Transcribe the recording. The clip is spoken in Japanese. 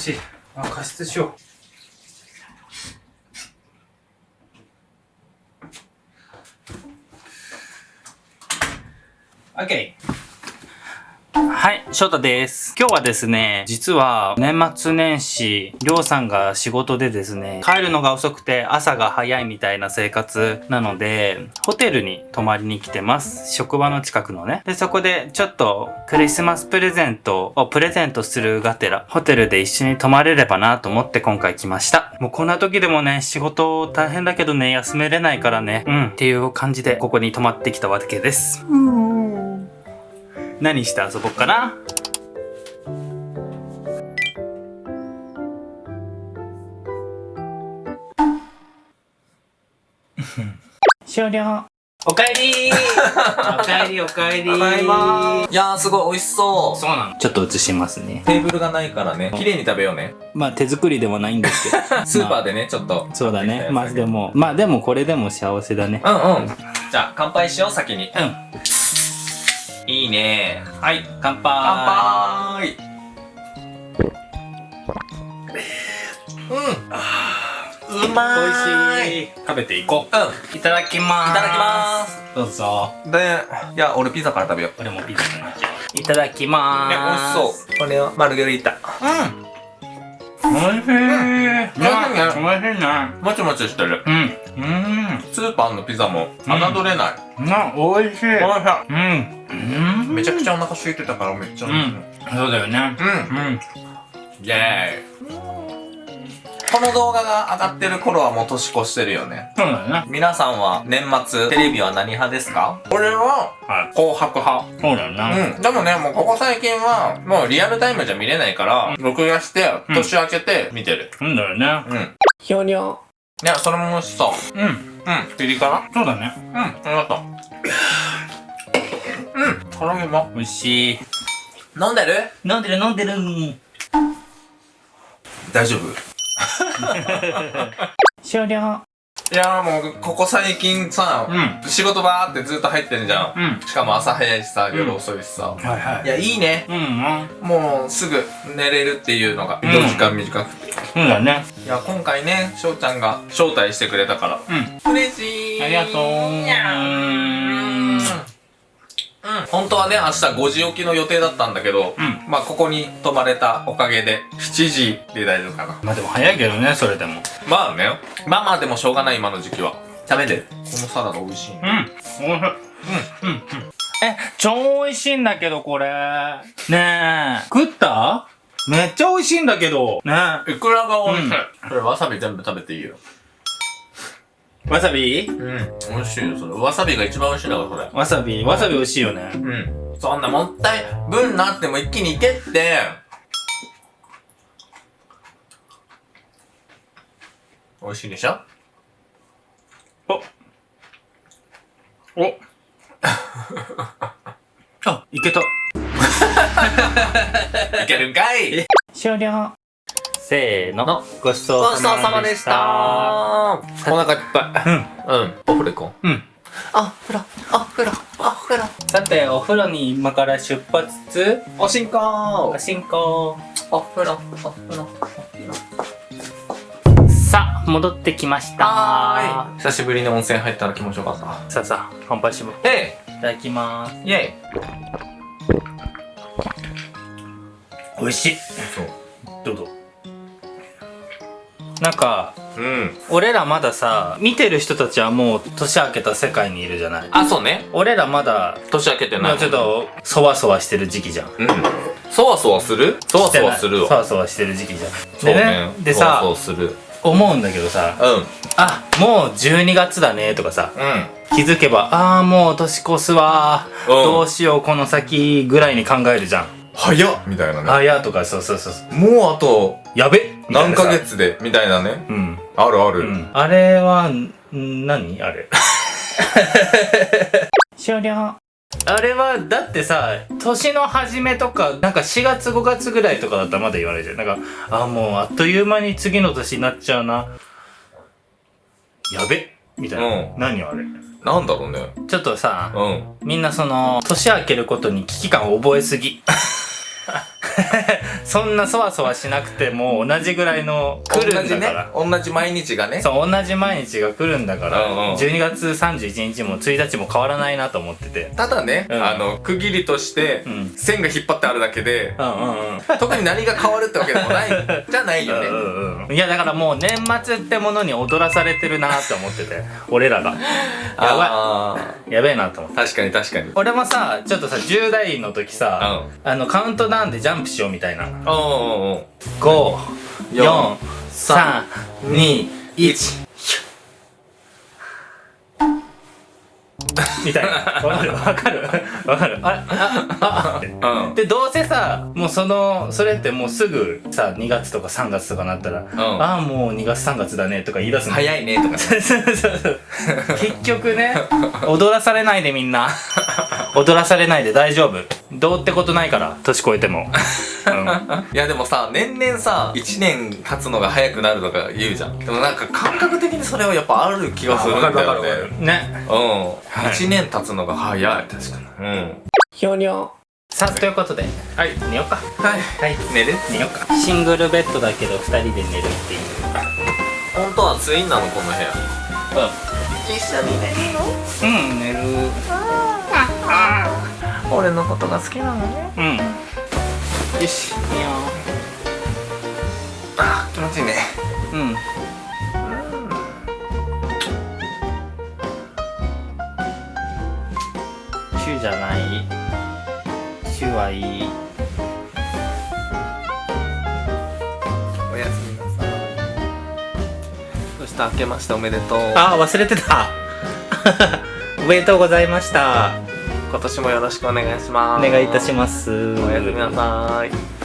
しい。あ、加湿しよう。OK。はい、翔太です。今日はですね、実は年末年始、りょうさんが仕事でですね、帰るのが遅くて朝が早いみたいな生活なので、ホテルに泊まりに来てます。職場の近くのね。で、そこでちょっとクリスマスプレゼントをプレゼントするがてら、ホテルで一緒に泊まれればなと思って今回来ました。もうこんな時でもね、仕事大変だけどね、休めれないからね、うん、っていう感じでここに泊まってきたわけです。うん何して遊ぼっかな？終了。おかえり。おかえりおかえり。いま。いやーすごい美味しそう。そうなのちょっと映しますね。テーブルがないからね。綺麗に食べようね。まあ手作りではないんですけど。スーパーで、でねちょっと。そうだね。まあでもまあでもこれでも幸せだね。うんうん。じゃあ乾杯しよう先に。うんいいね。はい。乾杯。乾杯うんうまーい。美味しい。食べていこう。ん。ういただきまーす。いただきます。どうぞ。でいや俺ピザから食べよう。俺もピザになっちゃう。いただきます。美味しそう。これはマルゲリータ。うん。おいしい、うん、美味しいね。もちもちしてる。うん。うんスーパーのピザも侮れない。な、おいしい。おいしうん。うん。いめちゃくちゃお腹空いてたからめっちゃ。うん。そうだよね。うん。うん。イェーイ。この動画が上がってる頃はもう年越してるよね。そうだよね。皆さんは年末テレビは何派ですか？俺ははい。紅白派。そうだよね。うん。でもねもうここ最近はもうリアルタイムじゃ見れないから録画してうん年明けて見てる。そうだよね。うん。ひょにょいやそれも美味しそう。うん。うん。ピリ辛？そうだね。うん。ありがとう。うん。唐揚げも？美味しい。飲んでる？飲んでる飲んでる。大丈夫？終了いやーもうここ最近さ、うん。仕事ばーってずっと入ってんじゃん。うん。しかも朝早いしさ夜遅いしさ、はいはい。やいいね。うんうん。もうすぐ寝れるっていうのがうん。移動時間短くて、そうだね。いや今回ね翔ちゃんが招待してくれたから。うん。嬉しいありがとう本当はね明日5時起きの予定だったんだけど、うん。まあここに泊まれたおかげで7時で大丈夫かな。まあでも早いけどねそれでも。まあね。まあまあでもしょうがない今の時期は。食べて。このサラダ美味しいねうん。おいしい。うん。うん。え超美味しいんだけどこれ。ねえ。食った？めっちゃ美味しいんだけど。ねいくらが美味しい、うん。これわさび全部食べていいよ。えわさび？うん。美味しいよそれわさびが一番美味しいんだからそれ。わさび。わさび美味しいよね。うん。そんなもったい分なっても一気にいけって。美味しいでしょ？お。お。あいけた。いけるんかい。終了せーの。の。ごちそうさまでした。た。お腹いっぱい。うん。うん。お風呂行こう。うん。あ風呂。あ風呂。あ風呂。さてお風呂に今から出発。おしんこおしんこお風呂。お風呂。さあ戻ってきました。はーい。久しぶりに温泉入ったら気持ちよかった。さあさあ乾杯しよう。えいただきます。いイェイ。美味しい。そう。どうぞなんかうん。俺らまださ見てる人たちはもう年明けた世界にいるじゃない？あそうね。俺らまだ年明けてない。もうちょっとそわそわしてる時期じゃん。うん。そわそわする？そわそわするわ。そわそわしてる時期じゃん。そうね。でねでさ思うんだけどさうん。あもう12月だねとかさうん。気づけばああもう年越すわ。ー、うん。どうしようこの先ぐらいに考えるじゃん。早っ。みたいなね。あやとかそうそうそうもうあとやべみたいなさ何ヶ月で？みたいなね。うん、あるある、うん、あれはん何？あれ。終了。あれはだってさ年の初めとかなんか4月5月ぐらいとかだったらまだ言われるじゃん。なんかあもうあっという間に次の年になっちゃうな。やべ。みたいな、うん。何あれ？なんだろうね。ちょっとさ、うん。みんなその年明けることに危機感を覚えすぎ そんなそわそわしなくても同じぐらいの来るんだから、同じね。同じ毎日がね。そう同じ毎日が来るんだから、うんうん。12月31日も1日も変わらないなと思ってて。ただね、うん。あの区切りとしてうん。線が引っ張ってあるだけで、うんうんうん。特に何が変わるってわけでもないじゃないよね、うんうんいやだからもう年末ってものに踊らされてるなって思ってて俺らが。やあばい。やべえなと思って。ー確かに確かに。俺もさちょっとさ10代の時さ、あのカウントダウンでジャンプしようみたいな。うん。うんうん54321みたいな。わかるわかるわかる。ああああってうん。でどうせさもうそのそれってもうすぐさ2月とか3月とかなったら、ん。ああもう2月3月だねとか言い出すの。早いねとか。ねそうそうそう。結局ね踊らされないでみんな。踊らされないで大丈夫どうってことないから年越えても、うん、いやでもさ年々さ1年経つのが早くなるとか言うじゃん。でもなんか感覚的にそれはやっぱある気がするんだよね。ね。うん、はい。1年経つのが早い。確かに。うん。ひょにょさあということではい。寝ようか。はい。はい。寝る？寝ようか。シングルベッドだけど2人で寝るっていう。本当はツインなのこの部屋。う一緒に寝るのん。うん寝る俺のことが好きなのね。うん。よし寝よ。あ気持ちいいね。ううん。チューじゃない。チューはいい。おやすみなさい。そして明けましておめでとう。あ忘れてた。おめでとうございました今年もよろしくお願いします。お願いいたします。おやすみなさい